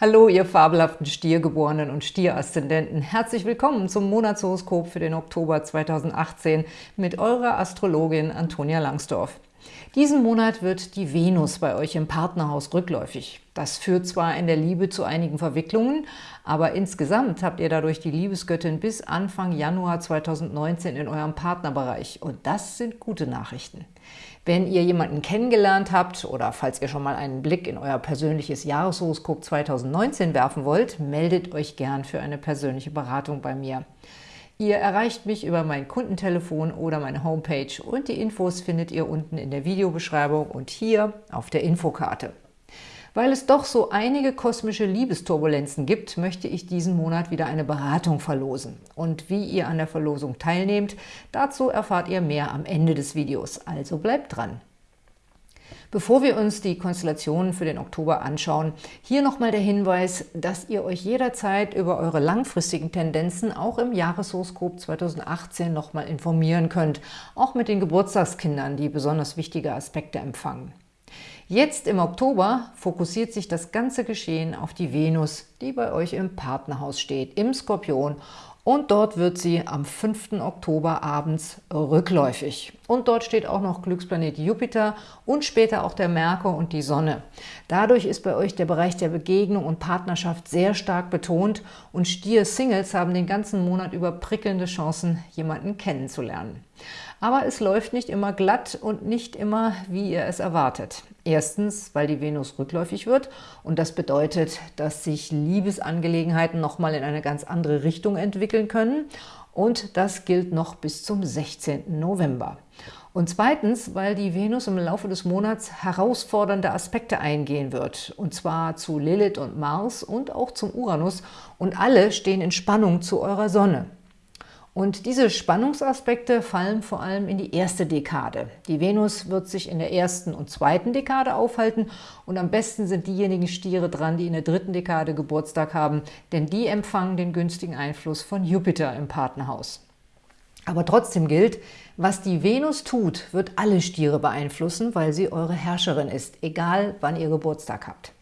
Hallo, ihr fabelhaften Stiergeborenen und Stieraszendenten. Herzlich willkommen zum Monatshoroskop für den Oktober 2018 mit eurer Astrologin Antonia Langsdorf. Diesen Monat wird die Venus bei euch im Partnerhaus rückläufig. Das führt zwar in der Liebe zu einigen Verwicklungen, aber insgesamt habt ihr dadurch die Liebesgöttin bis Anfang Januar 2019 in eurem Partnerbereich. Und das sind gute Nachrichten. Wenn ihr jemanden kennengelernt habt oder falls ihr schon mal einen Blick in euer persönliches Jahreshoroskop 2019 werfen wollt, meldet euch gern für eine persönliche Beratung bei mir. Ihr erreicht mich über mein Kundentelefon oder meine Homepage und die Infos findet ihr unten in der Videobeschreibung und hier auf der Infokarte. Weil es doch so einige kosmische Liebesturbulenzen gibt, möchte ich diesen Monat wieder eine Beratung verlosen. Und wie ihr an der Verlosung teilnehmt, dazu erfahrt ihr mehr am Ende des Videos, also bleibt dran. Bevor wir uns die Konstellationen für den Oktober anschauen, hier nochmal der Hinweis, dass ihr euch jederzeit über eure langfristigen Tendenzen auch im Jahreshoroskop 2018 nochmal informieren könnt, auch mit den Geburtstagskindern, die besonders wichtige Aspekte empfangen. Jetzt im Oktober fokussiert sich das ganze Geschehen auf die Venus, die bei euch im Partnerhaus steht, im Skorpion und dort wird sie am 5. Oktober abends rückläufig. Und dort steht auch noch Glücksplanet Jupiter und später auch der Merkur und die Sonne. Dadurch ist bei euch der Bereich der Begegnung und Partnerschaft sehr stark betont und Stier-Singles haben den ganzen Monat über prickelnde Chancen, jemanden kennenzulernen. Aber es läuft nicht immer glatt und nicht immer, wie ihr es erwartet. Erstens, weil die Venus rückläufig wird und das bedeutet, dass sich Liebesangelegenheiten nochmal in eine ganz andere Richtung entwickeln können und das gilt noch bis zum 16. November. Und zweitens, weil die Venus im Laufe des Monats herausfordernde Aspekte eingehen wird, und zwar zu Lilith und Mars und auch zum Uranus, und alle stehen in Spannung zu eurer Sonne. Und diese Spannungsaspekte fallen vor allem in die erste Dekade. Die Venus wird sich in der ersten und zweiten Dekade aufhalten und am besten sind diejenigen Stiere dran, die in der dritten Dekade Geburtstag haben, denn die empfangen den günstigen Einfluss von Jupiter im Partnerhaus. Aber trotzdem gilt, was die Venus tut, wird alle Stiere beeinflussen, weil sie eure Herrscherin ist, egal wann ihr Geburtstag habt.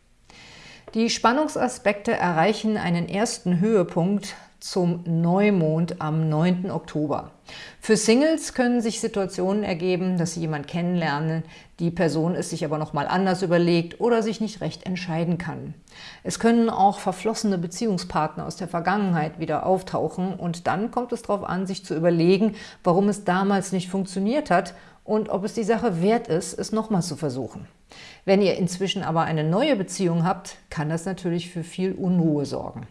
Die Spannungsaspekte erreichen einen ersten Höhepunkt zum Neumond am 9. Oktober. Für Singles können sich Situationen ergeben, dass sie jemanden kennenlernen, die Person es sich aber nochmal anders überlegt oder sich nicht recht entscheiden kann. Es können auch verflossene Beziehungspartner aus der Vergangenheit wieder auftauchen und dann kommt es darauf an, sich zu überlegen, warum es damals nicht funktioniert hat und ob es die Sache wert ist, es nochmal zu versuchen. Wenn ihr inzwischen aber eine neue Beziehung habt, kann das natürlich für viel Unruhe sorgen.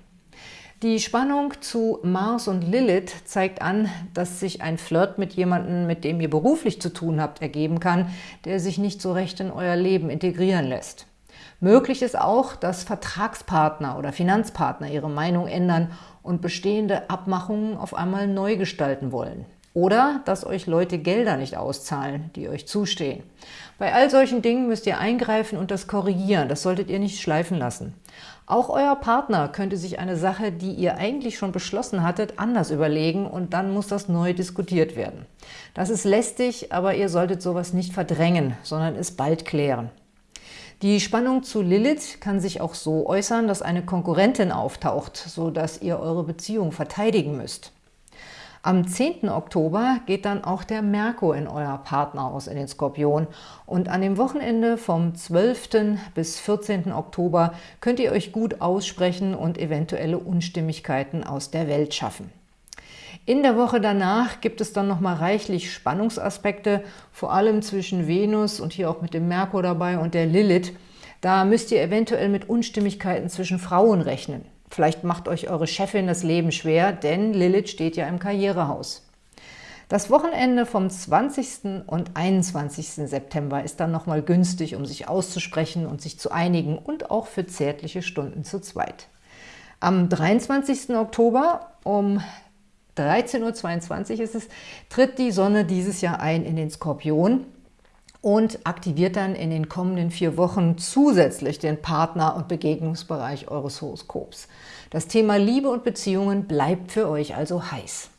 Die Spannung zu Mars und Lilith zeigt an, dass sich ein Flirt mit jemandem, mit dem ihr beruflich zu tun habt, ergeben kann, der sich nicht so recht in euer Leben integrieren lässt. Möglich ist auch, dass Vertragspartner oder Finanzpartner ihre Meinung ändern und bestehende Abmachungen auf einmal neu gestalten wollen. Oder dass euch Leute Gelder nicht auszahlen, die euch zustehen. Bei all solchen Dingen müsst ihr eingreifen und das korrigieren. Das solltet ihr nicht schleifen lassen. Auch euer Partner könnte sich eine Sache, die ihr eigentlich schon beschlossen hattet, anders überlegen und dann muss das neu diskutiert werden. Das ist lästig, aber ihr solltet sowas nicht verdrängen, sondern es bald klären. Die Spannung zu Lilith kann sich auch so äußern, dass eine Konkurrentin auftaucht, sodass ihr eure Beziehung verteidigen müsst. Am 10. Oktober geht dann auch der Merkur in euer Partnerhaus in den Skorpion und an dem Wochenende vom 12. bis 14. Oktober könnt ihr euch gut aussprechen und eventuelle Unstimmigkeiten aus der Welt schaffen. In der Woche danach gibt es dann nochmal reichlich Spannungsaspekte, vor allem zwischen Venus und hier auch mit dem Merkur dabei und der Lilith. Da müsst ihr eventuell mit Unstimmigkeiten zwischen Frauen rechnen. Vielleicht macht euch eure Chefin das Leben schwer, denn Lilith steht ja im Karrierehaus. Das Wochenende vom 20. und 21. September ist dann nochmal günstig, um sich auszusprechen und sich zu einigen und auch für zärtliche Stunden zu zweit. Am 23. Oktober um 13.22 Uhr ist es, tritt die Sonne dieses Jahr ein in den Skorpion und aktiviert dann in den kommenden vier Wochen zusätzlich den Partner- und Begegnungsbereich eures Horoskops. Das Thema Liebe und Beziehungen bleibt für euch also heiß.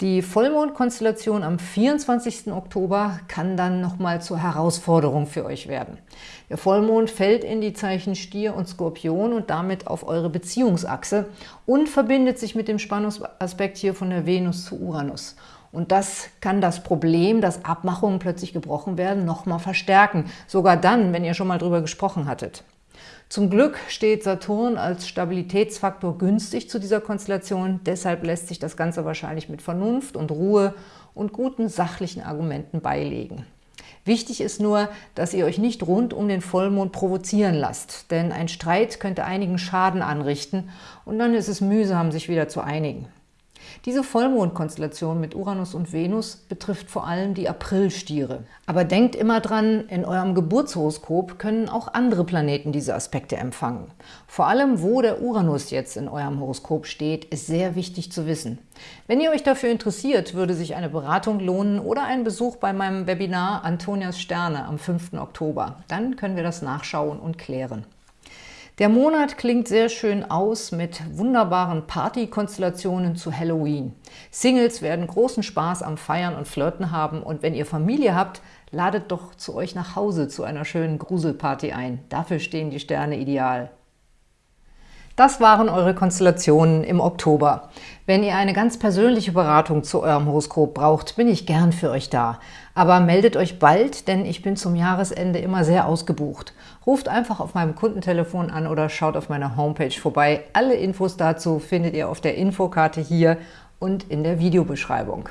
Die Vollmondkonstellation am 24. Oktober kann dann nochmal zur Herausforderung für euch werden. Der Vollmond fällt in die Zeichen Stier und Skorpion und damit auf eure Beziehungsachse und verbindet sich mit dem Spannungsaspekt hier von der Venus zu Uranus. Und das kann das Problem, dass Abmachungen plötzlich gebrochen werden, nochmal verstärken. Sogar dann, wenn ihr schon mal drüber gesprochen hattet. Zum Glück steht Saturn als Stabilitätsfaktor günstig zu dieser Konstellation, deshalb lässt sich das Ganze wahrscheinlich mit Vernunft und Ruhe und guten sachlichen Argumenten beilegen. Wichtig ist nur, dass ihr euch nicht rund um den Vollmond provozieren lasst, denn ein Streit könnte einigen Schaden anrichten und dann ist es mühsam, sich wieder zu einigen. Diese Vollmondkonstellation mit Uranus und Venus betrifft vor allem die Aprilstiere. Aber denkt immer dran, in eurem Geburtshoroskop können auch andere Planeten diese Aspekte empfangen. Vor allem, wo der Uranus jetzt in eurem Horoskop steht, ist sehr wichtig zu wissen. Wenn ihr euch dafür interessiert, würde sich eine Beratung lohnen oder ein Besuch bei meinem Webinar Antonias Sterne am 5. Oktober. Dann können wir das nachschauen und klären. Der Monat klingt sehr schön aus mit wunderbaren Partykonstellationen zu Halloween. Singles werden großen Spaß am Feiern und Flirten haben und wenn ihr Familie habt, ladet doch zu euch nach Hause zu einer schönen Gruselparty ein. Dafür stehen die Sterne ideal. Das waren eure Konstellationen im Oktober. Wenn ihr eine ganz persönliche Beratung zu eurem Horoskop braucht, bin ich gern für euch da. Aber meldet euch bald, denn ich bin zum Jahresende immer sehr ausgebucht. Ruft einfach auf meinem Kundentelefon an oder schaut auf meiner Homepage vorbei. Alle Infos dazu findet ihr auf der Infokarte hier und in der Videobeschreibung.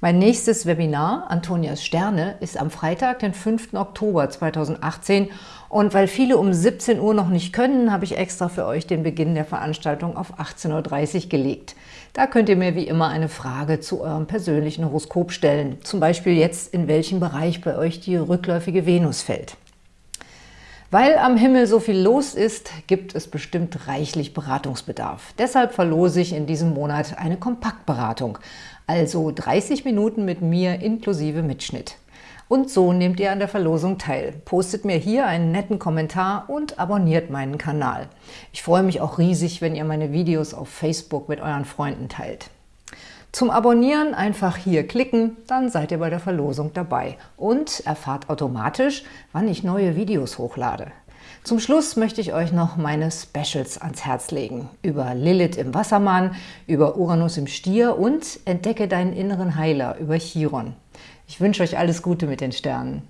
Mein nächstes Webinar, Antonias Sterne, ist am Freitag, den 5. Oktober 2018 und weil viele um 17 Uhr noch nicht können, habe ich extra für euch den Beginn der Veranstaltung auf 18.30 Uhr gelegt. Da könnt ihr mir wie immer eine Frage zu eurem persönlichen Horoskop stellen, zum Beispiel jetzt, in welchem Bereich bei euch die rückläufige Venus fällt. Weil am Himmel so viel los ist, gibt es bestimmt reichlich Beratungsbedarf. Deshalb verlose ich in diesem Monat eine Kompaktberatung, also 30 Minuten mit mir inklusive Mitschnitt. Und so nehmt ihr an der Verlosung teil. Postet mir hier einen netten Kommentar und abonniert meinen Kanal. Ich freue mich auch riesig, wenn ihr meine Videos auf Facebook mit euren Freunden teilt. Zum Abonnieren einfach hier klicken, dann seid ihr bei der Verlosung dabei und erfahrt automatisch, wann ich neue Videos hochlade. Zum Schluss möchte ich euch noch meine Specials ans Herz legen. Über Lilith im Wassermann, über Uranus im Stier und Entdecke deinen inneren Heiler über Chiron. Ich wünsche euch alles Gute mit den Sternen.